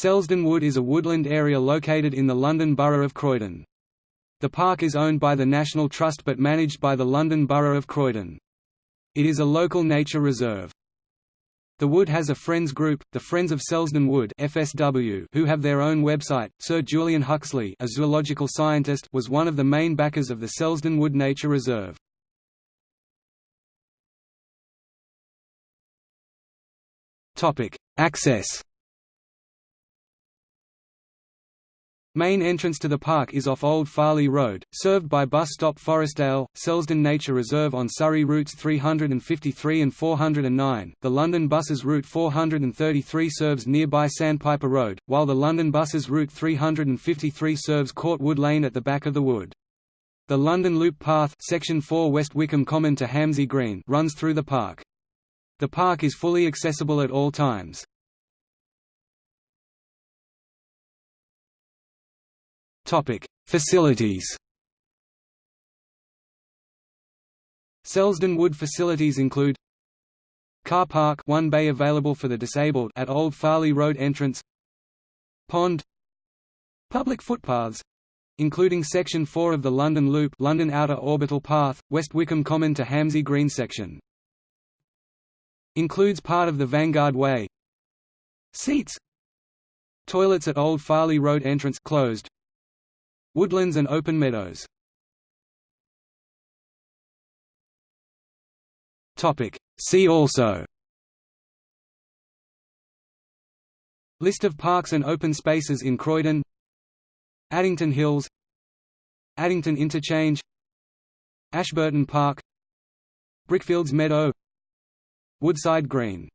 Selsdon Wood is a woodland area located in the London Borough of Croydon. The park is owned by the National Trust but managed by the London Borough of Croydon. It is a local nature reserve. The Wood has a Friends group, the Friends of Selsdon Wood FSW, who have their own website. Sir Julian Huxley, a zoological scientist, was one of the main backers of the Selsdon Wood Nature Reserve. Topic: Access Main entrance to the park is off Old Farleigh Road, served by bus stop Forestdale, Selsdon Nature Reserve on Surrey routes 353 and 409. The London Buses route 433 serves nearby Sandpiper Road, while the London Buses route 353 serves Courtwood Lane at the back of the wood. The London Loop Path section 4 West Wickham Common to Hamsey Green runs through the park. The park is fully accessible at all times. Topic: Facilities. Selsdon Wood facilities include Car park one bay available for the disabled at Old Farleigh Road entrance Pond Public footpaths including Section 4 of the London Loop London Outer Orbital Path, West Wickham Common to Hamsey Green section. Includes part of the Vanguard Way Seats Toilets at Old Farleigh Road entrance closed Woodlands and open meadows. See also. List of parks and open spaces in Croydon. Addington Hills. Addington Interchange. Ashburton Park. Brickfields Meadow. Woodside Green